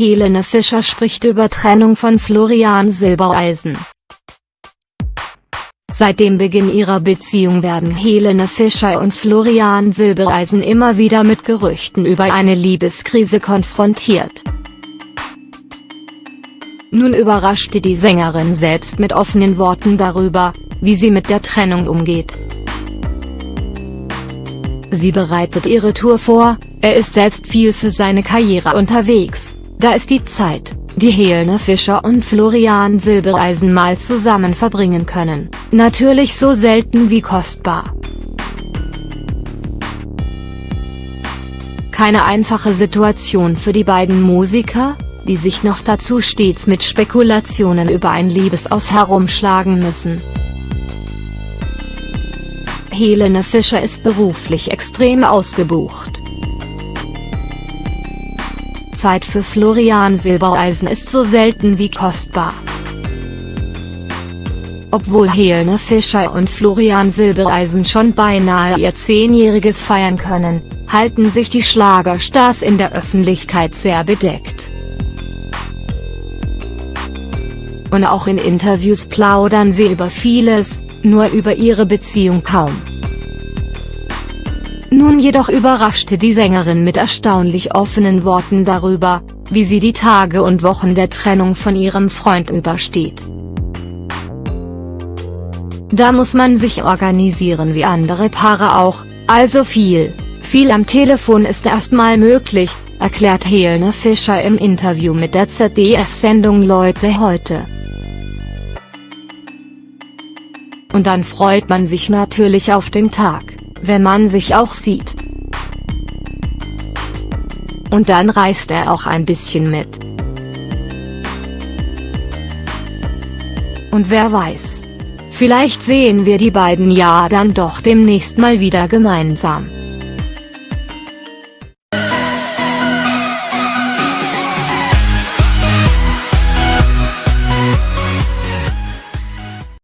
Helene Fischer spricht über Trennung von Florian Silbereisen. Seit dem Beginn ihrer Beziehung werden Helene Fischer und Florian Silbereisen immer wieder mit Gerüchten über eine Liebeskrise konfrontiert. Nun überraschte die Sängerin selbst mit offenen Worten darüber, wie sie mit der Trennung umgeht. Sie bereitet ihre Tour vor, er ist selbst viel für seine Karriere unterwegs, da ist die Zeit, die Helene Fischer und Florian Silbereisen mal zusammen verbringen können, natürlich so selten wie kostbar. Keine einfache Situation für die beiden Musiker, die sich noch dazu stets mit Spekulationen über ein Liebesaus herumschlagen müssen. Helene Fischer ist beruflich extrem ausgebucht. Zeit für Florian Silbereisen ist so selten wie kostbar. Obwohl Helene Fischer und Florian Silbereisen schon beinahe ihr Zehnjähriges feiern können, halten sich die Schlagerstars in der Öffentlichkeit sehr bedeckt. Und auch in Interviews plaudern sie über vieles, nur über ihre Beziehung kaum. Nun jedoch überraschte die Sängerin mit erstaunlich offenen Worten darüber, wie sie die Tage und Wochen der Trennung von ihrem Freund übersteht. Da muss man sich organisieren wie andere Paare auch, also viel, viel am Telefon ist erstmal möglich, erklärt Helene Fischer im Interview mit der ZDF-Sendung Leute heute. Und dann freut man sich natürlich auf den Tag wenn man sich auch sieht. Und dann reist er auch ein bisschen mit. Und wer weiß. Vielleicht sehen wir die beiden ja dann doch demnächst mal wieder gemeinsam.